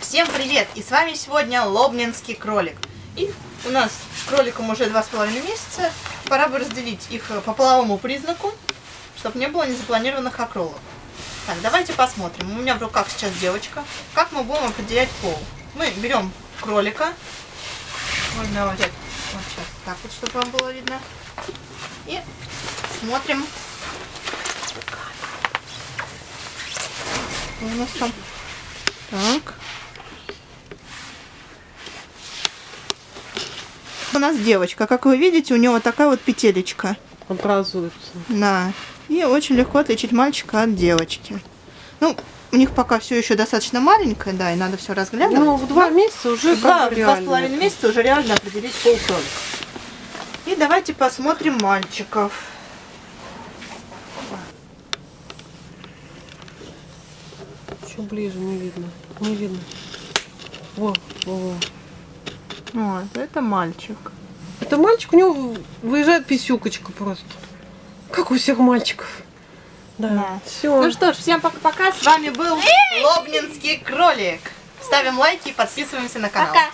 Всем привет! И с вами сегодня Лобнинский кролик. И у нас кроликам уже два с половиной месяца. Пора бы разделить их по половому признаку, чтобы не было незапланированных окролов. Так, давайте посмотрим. У меня в руках сейчас девочка. Как мы будем определять пол? Мы берем кролика. Можно взять вот сейчас так вот, чтобы вам было видно. И смотрим. У нас там? Так. У нас девочка. Как вы видите, у него такая вот петелечка. Образуется. Да. И очень легко отличить мальчика от девочки. Ну, у них пока все еще достаточно маленькое, да, и надо все разглядывать. Ну, в два месяца уже Да, в два с половиной месяца уже реально определить пол кролика. И давайте посмотрим мальчиков. Еще ближе не видно. Не видно. Во, во, во. Вот, это мальчик. Это мальчик, у него выезжает писюкочка просто. Как у всех мальчиков. Да. Да. Все. Ну что ж, всем пока-пока. С вами был Лобнинский кролик. Ставим лайки и подписываемся на канал. Пока.